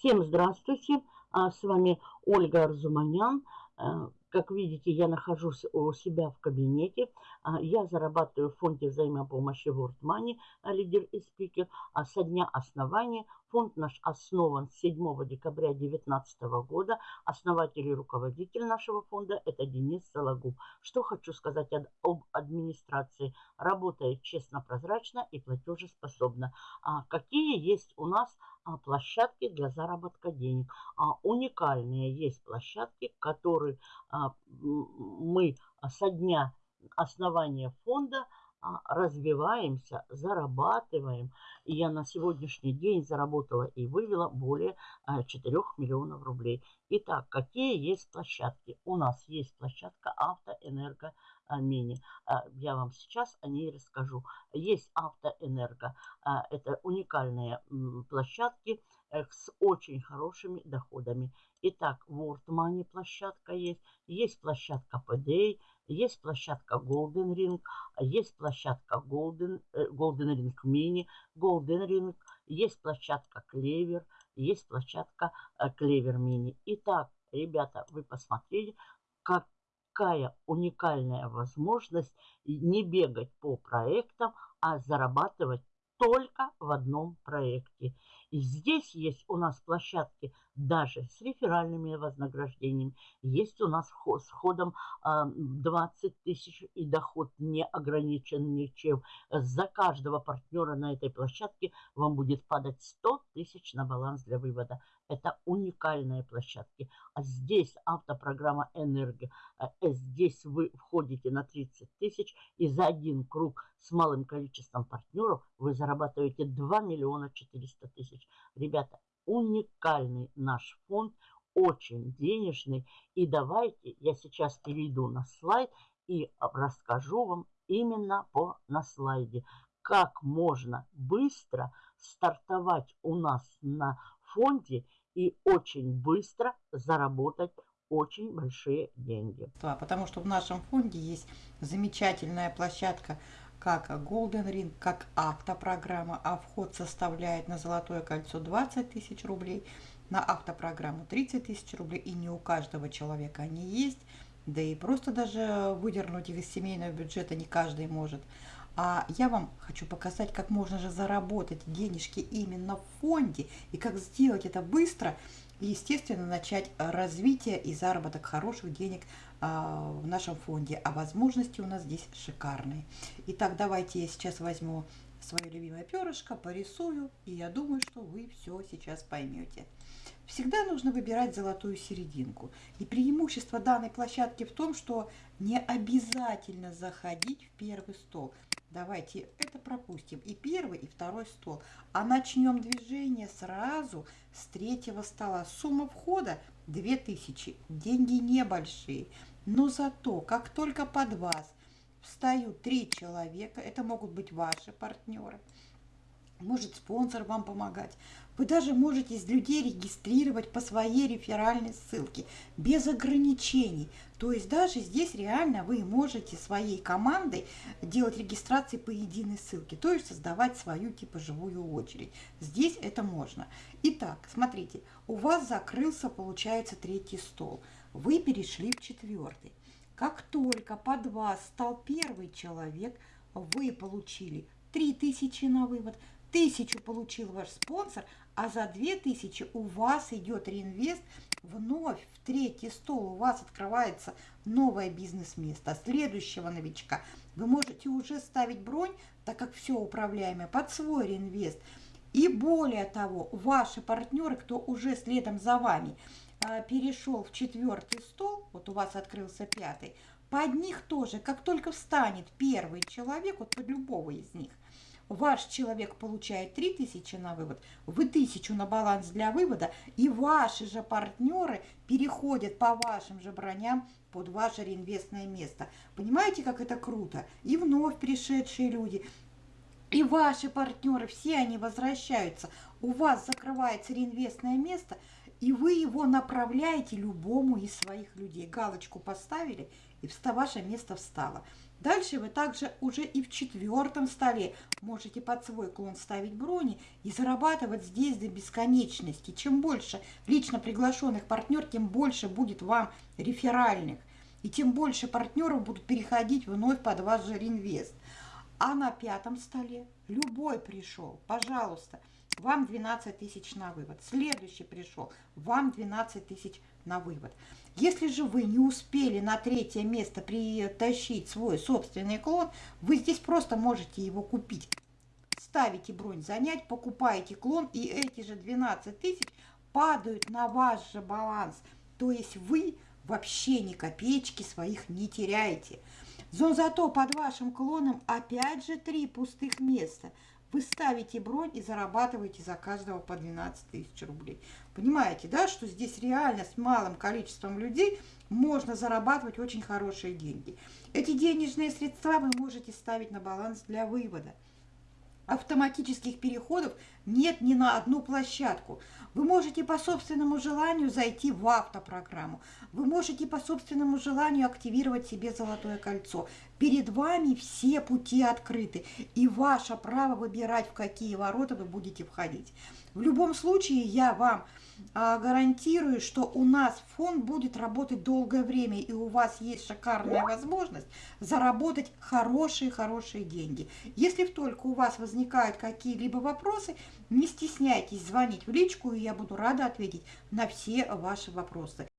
Всем здравствуйте, а, с вами Ольга Арзуманян. Э, как видите, я нахожусь у себя в кабинете. А, я зарабатываю в фонде взаимопомощи World Money, а, лидер и спикер. А со дня основания фонд наш основан 7 декабря 2019 года. Основатель и руководитель нашего фонда – это Денис Сологуб. Что хочу сказать об администрации. Работает честно, прозрачно и платежеспособно. А какие есть у нас площадки для заработка денег? Уникальные есть площадки, которые а, мы со дня основания фонда а, развиваемся, зарабатываем. И я на сегодняшний день заработала и вывела более 4 а, миллионов рублей. Итак, какие есть площадки? У нас есть площадка Автоэнерго Мини. Я вам сейчас о ней расскажу. Есть Автоэнерго. Это уникальные площадки э, с очень хорошими доходами. Итак, World Money площадка есть, есть площадка PDA, есть площадка Golden Ring, есть площадка Golden, э, Golden Ring Mini, Golden Ring, есть площадка Clever, есть площадка э, Clever Mini. Итак, ребята, вы посмотрели, какая уникальная возможность не бегать по проектам, а зарабатывать только в одном проекте. И здесь есть у нас площадки даже с реферальными вознаграждениями. Есть у нас с ходом 20 тысяч и доход не ограничен ничем. За каждого партнера на этой площадке вам будет падать 100 тысяч на баланс для вывода. Это уникальные площадки. А здесь автопрограмма «Энерго». А, э, здесь вы входите на 30 тысяч и за один круг с малым количеством партнеров вы зарабатываете 2 миллиона 400 тысяч. Ребята, уникальный наш фонд, очень денежный. И давайте я сейчас перейду на слайд и расскажу вам именно по на слайде, как можно быстро стартовать у нас на фонде и очень быстро заработать очень большие деньги. Потому что в нашем фонде есть замечательная площадка, как Golden Ring, как автопрограмма, а вход составляет на Золотое кольцо 20 тысяч рублей, на автопрограмму 30 тысяч рублей, и не у каждого человека они есть, да и просто даже выдернуть их из семейного бюджета не каждый может. А я вам хочу показать, как можно же заработать денежки именно в фонде и как сделать это быстро и, естественно, начать развитие и заработок хороших денег а, в нашем фонде. А возможности у нас здесь шикарные. Итак, давайте я сейчас возьму свое любимое перышко, порисую, и я думаю, что вы все сейчас поймете. Всегда нужно выбирать золотую серединку. И преимущество данной площадки в том, что не обязательно заходить в первый стол. Давайте это пропустим. И первый, и второй стол. А начнем движение сразу с третьего стола. Сумма входа 2000. Деньги небольшие. Но зато, как только под вас встают три человека, это могут быть ваши партнеры, может спонсор вам помогать. Вы даже можете из людей регистрировать по своей реферальной ссылке, без ограничений. То есть даже здесь реально вы можете своей командой делать регистрации по единой ссылке, то есть создавать свою типа живую очередь. Здесь это можно. Итак, смотрите, у вас закрылся, получается, третий стол. Вы перешли в четвертый. Как только под вас стал первый человек, вы получили 3000 на вывод, Тысячу получил ваш спонсор, а за две тысячи у вас идет реинвест вновь в третий стол. У вас открывается новое бизнес-место следующего новичка. Вы можете уже ставить бронь, так как все управляемое, под свой реинвест. И более того, ваши партнеры, кто уже следом за вами а, перешел в четвертый стол, вот у вас открылся пятый, под них тоже, как только встанет первый человек, вот под любого из них, ваш человек получает 3000 на вывод, вы 1000 на баланс для вывода, и ваши же партнеры переходят по вашим же броням под ваше реинвестное место. Понимаете, как это круто? И вновь пришедшие люди, и ваши партнеры, все они возвращаются. У вас закрывается реинвестное место, и вы его направляете любому из своих людей. Галочку поставили, и ваше место встало. Дальше вы также уже и в четвертом столе можете под свой клон ставить брони и зарабатывать здесь до бесконечности. Чем больше лично приглашенных партнер, тем больше будет вам реферальных. И тем больше партнеров будут переходить вновь под ваш же реинвест. А на пятом столе любой пришел, пожалуйста, вам 12 тысяч на вывод. Следующий пришел, вам 12 тысяч на вывод. Если же вы не успели на третье место притащить свой собственный клон, вы здесь просто можете его купить. Ставите бронь занять, покупаете клон, и эти же 12 тысяч падают на ваш же баланс. То есть вы вообще ни копеечки своих не теряете. Но зато под вашим клоном опять же три пустых места. Вы ставите бронь и зарабатываете за каждого по 12 тысяч рублей. Понимаете, да, что здесь реально с малым количеством людей можно зарабатывать очень хорошие деньги. Эти денежные средства вы можете ставить на баланс для вывода автоматических переходов нет ни на одну площадку. Вы можете по собственному желанию зайти в автопрограмму. Вы можете по собственному желанию активировать себе золотое кольцо. Перед вами все пути открыты, и ваше право выбирать, в какие ворота вы будете входить. В любом случае, я вам а, гарантирую, что у нас фонд будет работать долгое время, и у вас есть шикарная возможность заработать хорошие-хорошие деньги. Если только у вас возникают какие-либо вопросы, не стесняйтесь звонить в личку, и я буду рада ответить на все ваши вопросы.